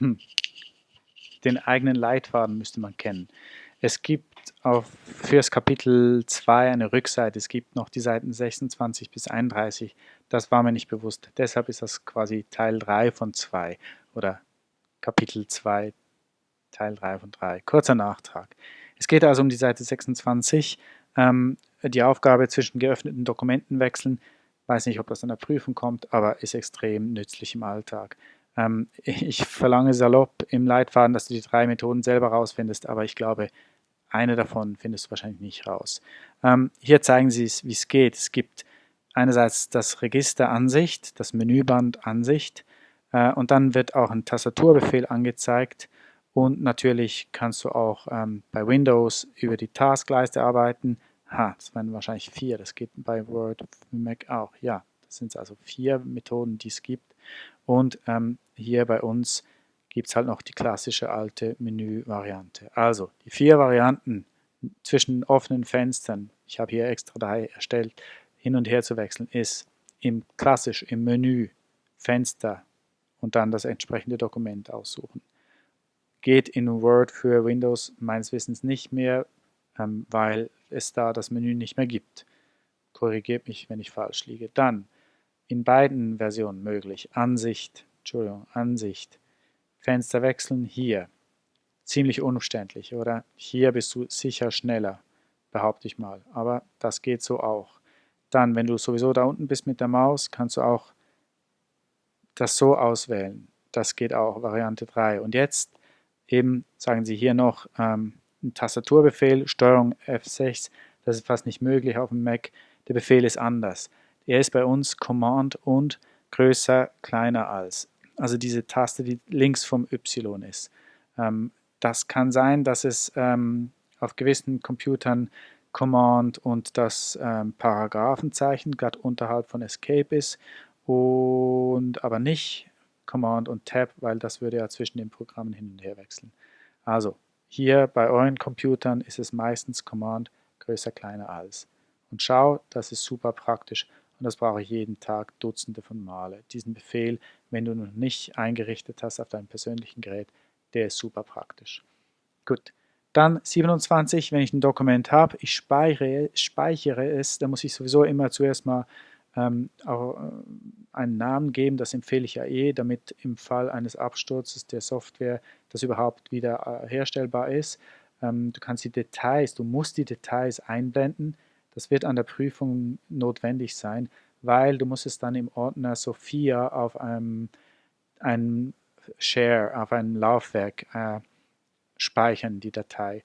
hm, den eigenen Leitfaden müsste man kennen. Es gibt auf, fürs Kapitel 2 eine Rückseite, es gibt noch die Seiten 26 bis 31, das war mir nicht bewusst. Deshalb ist das quasi Teil 3 von 2 oder Kapitel 2, Teil 3 von 3. Kurzer Nachtrag. Es geht also um die Seite 26, ähm, die Aufgabe zwischen geöffneten Dokumenten wechseln. Weiß nicht, ob das an der Prüfung kommt, aber ist extrem nützlich im Alltag. Ähm, ich verlange salopp im Leitfaden, dass du die drei Methoden selber rausfindest, aber ich glaube, eine davon findest du wahrscheinlich nicht raus. Ähm, hier zeigen sie es, wie es geht. Es gibt einerseits das Register Ansicht, das Menüband Ansicht äh, und dann wird auch ein Tastaturbefehl angezeigt und natürlich kannst du auch ähm, bei Windows über die Taskleiste arbeiten. Ha, das waren wahrscheinlich vier, das geht bei Word, Mac auch. Ja, das sind also vier Methoden, die es gibt. Und ähm, hier bei uns gibt es halt noch die klassische alte Menü-Variante. Also die vier Varianten zwischen offenen Fenstern, ich habe hier extra drei erstellt, hin und her zu wechseln, ist im klassisch im Menü Fenster und dann das entsprechende Dokument aussuchen. Geht in Word für Windows meines Wissens nicht mehr, ähm, weil es da das Menü nicht mehr gibt. Korrigiert mich, wenn ich falsch liege. Dann in beiden Versionen möglich. Ansicht, Entschuldigung, Ansicht, Fenster wechseln, hier. Ziemlich umständlich, oder? Hier bist du sicher schneller, behaupte ich mal. Aber das geht so auch. Dann, wenn du sowieso da unten bist mit der Maus, kannst du auch das so auswählen. Das geht auch, Variante 3. Und jetzt eben, sagen sie hier noch, ähm, ein Tastaturbefehl, Steuerung F6, das ist fast nicht möglich auf dem Mac. Der Befehl ist anders. Er ist bei uns Command und größer, kleiner als. Also diese Taste, die links vom Y ist. Ähm, das kann sein, dass es ähm, auf gewissen Computern Command und das ähm, Paragraphenzeichen gerade unterhalb von Escape ist und aber nicht Command und Tab, weil das würde ja zwischen den Programmen hin und her wechseln. Also hier bei euren Computern ist es meistens Command größer, kleiner als. Und schau, das ist super praktisch und das brauche ich jeden Tag Dutzende von Male. Diesen Befehl, wenn du noch nicht eingerichtet hast auf deinem persönlichen Gerät, der ist super praktisch. Gut, dann 27, wenn ich ein Dokument habe, ich speichere, speichere es, dann muss ich sowieso immer zuerst mal ähm, auch, äh, einen Namen geben, das empfehle ich ja eh, damit im Fall eines Absturzes der Software das überhaupt wieder äh, herstellbar ist. Ähm, du kannst die Details, du musst die Details einblenden, das wird an der Prüfung notwendig sein, weil du musst es dann im Ordner Sophia auf einem, einem Share, auf einem Laufwerk äh, speichern, die Datei.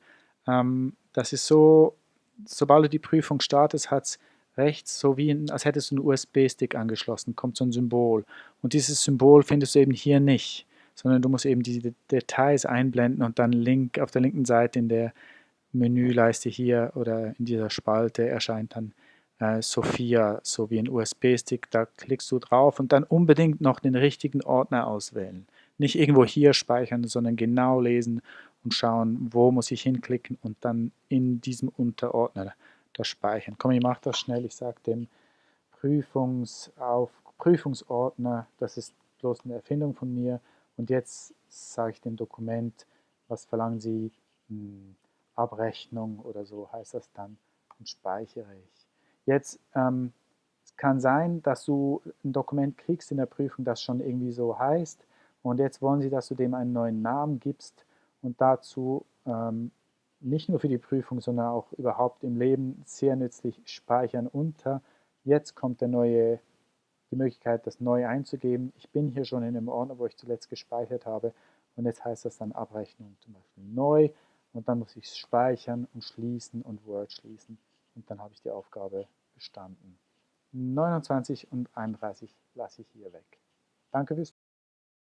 Ähm, das ist so, sobald du die Prüfung startest, hat es rechts, so wie in, als hättest du einen USB-Stick angeschlossen, kommt so ein Symbol. Und dieses Symbol findest du eben hier nicht, sondern du musst eben die Details einblenden und dann link, auf der linken Seite in der Menüleiste hier oder in dieser Spalte erscheint dann äh, Sophia, so wie ein USB-Stick. Da klickst du drauf und dann unbedingt noch den richtigen Ordner auswählen. Nicht irgendwo hier speichern, sondern genau lesen und schauen, wo muss ich hinklicken und dann in diesem Unterordner das speichern. Komm, ich mache das schnell. Ich sage dem Prüfungsauf Prüfungsordner, das ist bloß eine Erfindung von mir. Und jetzt sage ich dem Dokument, was verlangen Sie? Abrechnung oder so heißt das dann und speichere ich. Jetzt ähm, es kann sein, dass du ein Dokument kriegst in der Prüfung, das schon irgendwie so heißt und jetzt wollen sie, dass du dem einen neuen Namen gibst und dazu ähm, nicht nur für die Prüfung, sondern auch überhaupt im Leben sehr nützlich speichern unter. Jetzt kommt der neue, die Möglichkeit, das neu einzugeben. Ich bin hier schon in dem Ordner, wo ich zuletzt gespeichert habe und jetzt heißt das dann Abrechnung zum Beispiel neu und dann muss ich es speichern und schließen und Word schließen und dann habe ich die Aufgabe bestanden. 29 und 31 lasse ich hier weg. Danke fürs